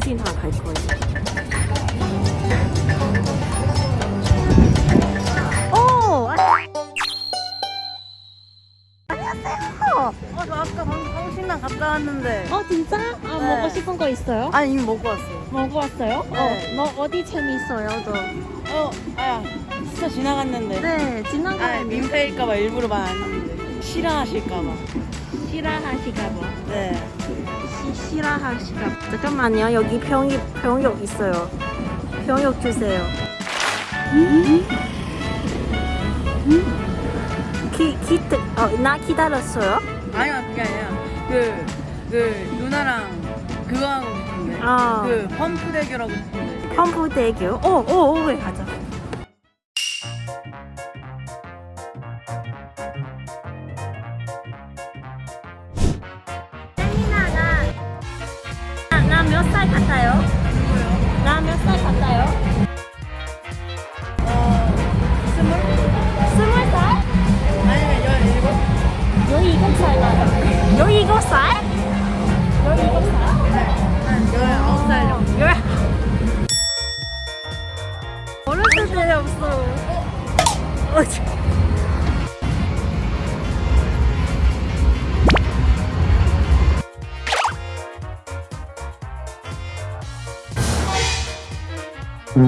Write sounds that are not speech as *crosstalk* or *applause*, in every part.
정신 다 갈 거예요. 오! 안녕하세요. 어, 저 아까 방금 성신당 갔다 왔는데. 어, 진짜? 아, 네. 먹고 싶은 거 있어요? 아니, 이미 먹고 왔어요. 먹고 왔어요? 네. 어, 너 어디 재미있어요, 너? 어, 아, 스쳐 지나갔는데. 네, 아, 지나가는 민폐일까봐 일부러 말 안 했는데. 싫어하실까봐. 싫어하시까봐. 네. 시, 싫어하시까 잠깐만요 여기 병역 병역 있어요 병역 주세요 기 기트 어나 기다렸어요 아니요, 그게 아니라. 그, 그, 누나랑 그거 하고 싶은데. 아. 그, 펌프 대결하고 싶은데. 펌프 대교 오오오 가자 몇 살 같아요? 나 몇 살 같아요? 어, 스물? 스물 살? 아니면 열일곱? 열일곱 살 나요. 열일곱 살? 열일곱 살? 한 열아홉 살 정도. 열. 어렸을 때 없어. 어,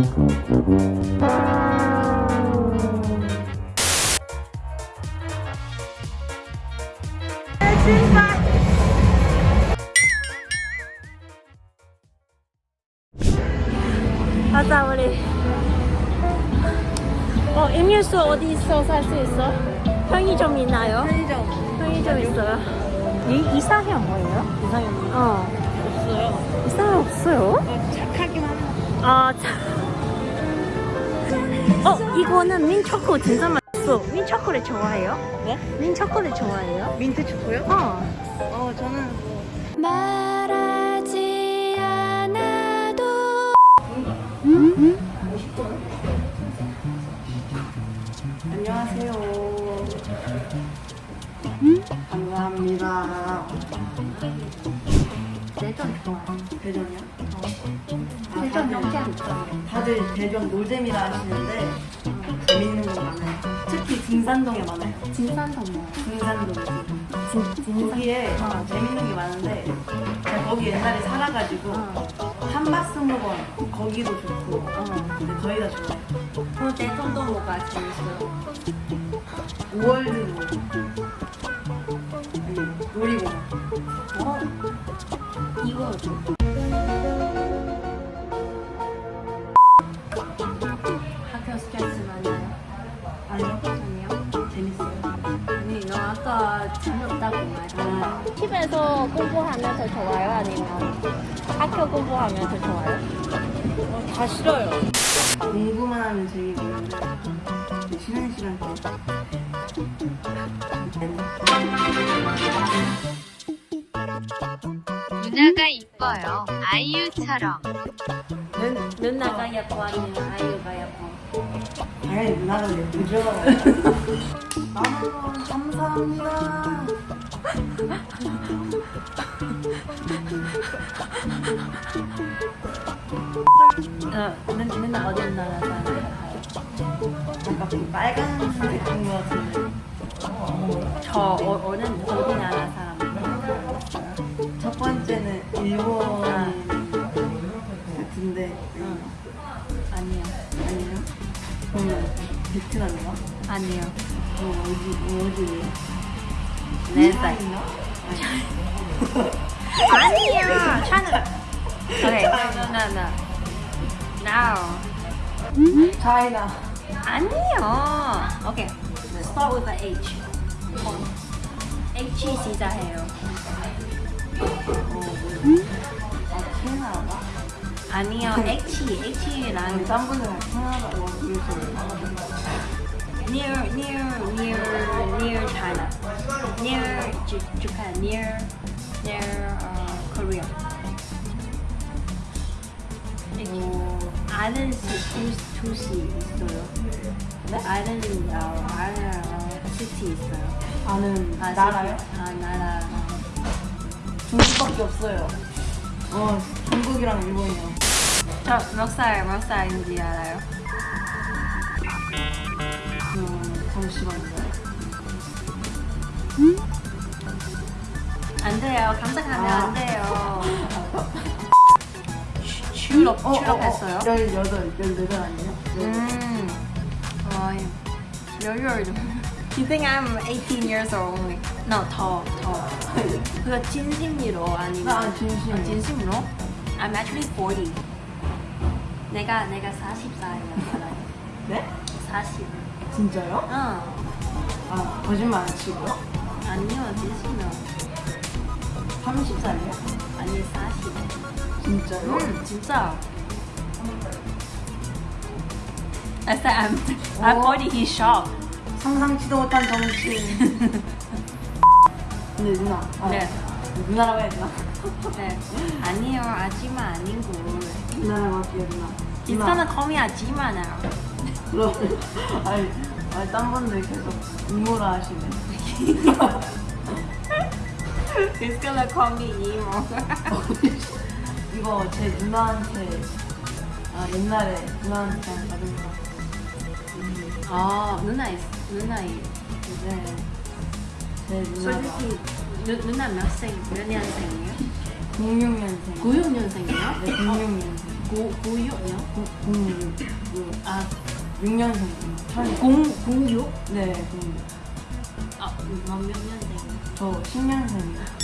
저- 가자 우리. 어 임일수 어디 있어 살 수 있어? 편의점 있나요? 편의점 편의점 있어요. 이 이상형 뭐예요? 이상형 어 없어요. 이상형 없어요? 어, 착하기만 해요. 아 참. 어 이거는 민초코 진짜 맛있어. 민초코를 좋아해요? 뭐? 민초코를 좋아해요? 민트 초코요? 어. 어, 저는 뭐 말하지 않아도 안녕하세요. 감사합니다. 대전 좋아. 대전이요? 대전 다들, 영장 있어. 다들 대전 노잼이라 하시는데 재밌는 거 많아요. 특히 등산동에 많아요. 진산동 뭐? 등산동. 진. 거기에 어, 재밌는 게 많은데 제가 거기 옛날에 살아가지고 어. 한박스무원 거기도 좋고 어. 근데 거의 다 좋아요. 그 대전도 뭐가 재밌어요? 5월드도 아니 놀이공원. 어. 이거 공부하면서 좋아요? 아니면 학교 공부하면서 좋아요? 어, 다 싫어요. 공부만 하면 이제 쉬는 시간 때 누나가 이뻐요. 아이유처럼. 눈, 누나가 예뻐 아니면 아이유가 예뻐? 당연히 누나가 예쁘죠. *laughs* 아 감사합니다. 어, 눈, 누나 어디 나라? 아까 그 빨간색 본거 같은데 저 어, 어느 어디 나라 사람? 첫 번째는 일본 아. 같은데 응. 아니요. 아니에요? 그러면 베트남인가? 아니요. 어 어디 어디예요? 네 살. 차이나? 아니요. *laughs* 차는. 오케이. No, no, no. Now. 차이나. 아니요. 오케이. Start with the H. H 시작해요. 아 캐나다? 아니요. H. H랑 딴 분은 캐나다 near, near, near, near China. Near Japan. Near, near uh, Korea. 오, 아는 시, 두, 도시 있어요. 네? 아는, 어, 아는 어, 시티 있어요. 아는 아, 나라요? 아, 나라. 어. 중국밖에 없어요. 어 중국이랑 일본이랑 저몇 살, 몇 살인지 알아요? 음, 잠시만요 안 돼요. 감상하면 아. 안 돼요. 취업, 취업했어요? 18, 18 아니에요? 네. 음. 와, 여유를 좀. You think I'm 18 years old only? No, 더, 더. 그거 진심으로 아니면? 아, 진심. 어, 진심으로? I'm actually 40. 내가, 내가 40살이야. 네? 40. 진짜요? 어. 아 거짓말 안 치고요? 아니요, 진심이요. 30살이요? 아니, 40. 진짜요? 음, 진짜. I said I'm, I'm 어? 40, he's shocked. 상상치도 못한 정치 *laughs* 근데 누나 아, 네. 누나라고 해야 되나? *laughs* 네. 아니요, 아지마 아니고. 누나라고 할게요 누나 He's gonna call me 아지마 now. *laughs* 아니, 아니 딴 분들 계속 음모라 하시네 He's *laughs* gonna call me emo. *laughs* 이거 제 누나한테 아 옛날에 누나한테 받은 거 아, 누나 있, 누나 있. 네. 제 누나가 솔직히 누, 누나 몇 생, 몇 년생이에요? 06년생 96년생이에요? 네 06년생 9, 96년? 06 아, 6년생 천 0, 06? 네 06. 아, 몇 년생이에요? 저 10년생이요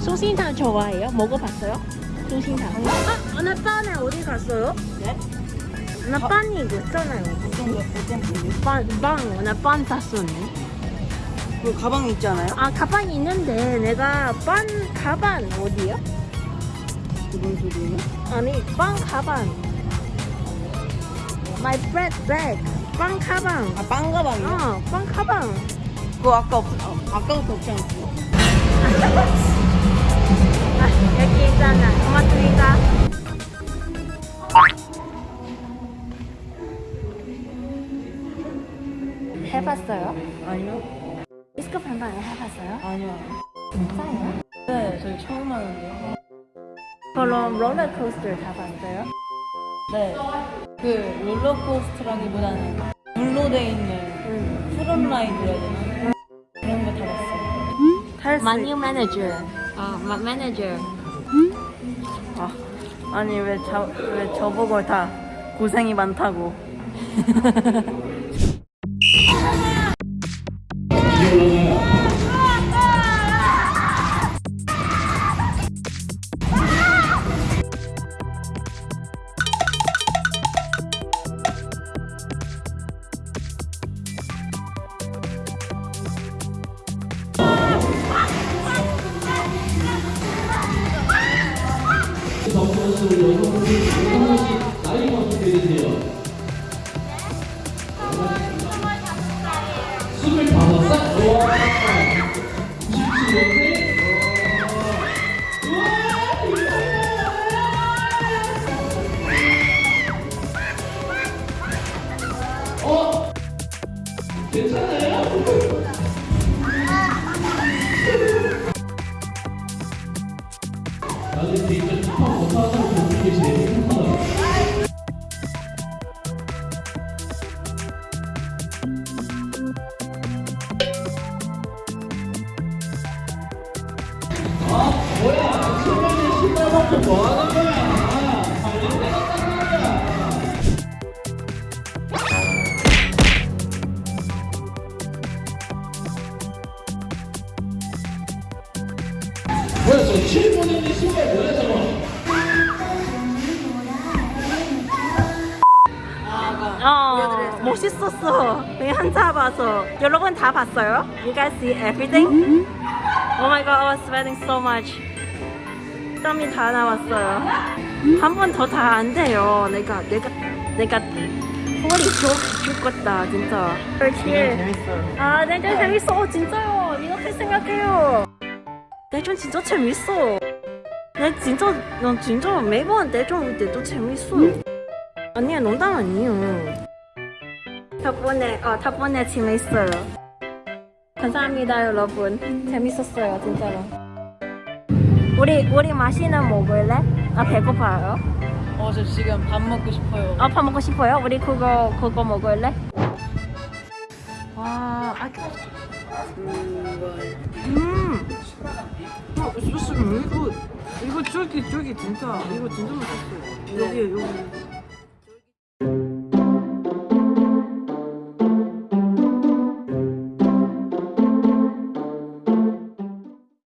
소신탕 좋아해요? 먹어봤어요? 소신탕. 아, 나 빵에 어디 갔어요? 네? 나 빵이 이거 있잖아요. 어떤 거 어떤 분이? 빵, 빵, 나빵 샀었네. 그 가방 있지 않아요? 아, 가방 있는데 내가 빵 가방 어디요? 무슨 소리예요? 아니, 빵 가방. My bread bag. 빵 가방. 아 빵 가방이요? 어, 빵 가방. 그거 아까 없, 아, 아까부터 없지 않았어요? *laughs* 아, 여기 있잖아. 토마토니까. 해봤어요? 아니요 디스코 반반 해봤어요? 아니요 진짜요? 네 저희 처음 하는데요 그럼 롤러코스터 타봤어요? 네 그 롤러코스터라기보다는 물로 돼 있는 응. 해야 되나? 그런 거 타봤어요 탈수 마니 매니저. 어, 마, 매니저. 아, 아니 왜, 자, 왜 저보고 다 고생이 많다고 *laughs* 뭐야 저 7분의 신발 뭐야 저거 어, 멋있었어. 그냥 한자 봐서. 여러분 다 봤어요? You guys see everything? Oh my god, I was sweating so much. 땀이 다 나왔어요. 한 번 더 다 안 돼요. 내가, 내가, 내가 허리 죽, 죽겠다, 진짜. 그렇지. 재밌어요 아, 내전 재밌어. 진짜요. 이렇게 생각해요. 대전 진짜 재밌어. 내 진짜 난 진짜 매번 대전 올 때도 재밌어. 아니야 농담 아니에요. 덕분에 어 덕분에 재밌어요. 감사합니다 여러분. 재밌었어요 진짜로. 우리 우리 맛있는 뭐 먹을래? 아 배고파요? 어저 지금 밥 먹고 싶어요. 아 밥 먹고 싶어요? 우리 그거 그거 먹을래? 음. 아, 어, 음. 아, 소스 이거 이거 저기 저기 진짜 이거 진짜 맛있어. 여기 여기. 네.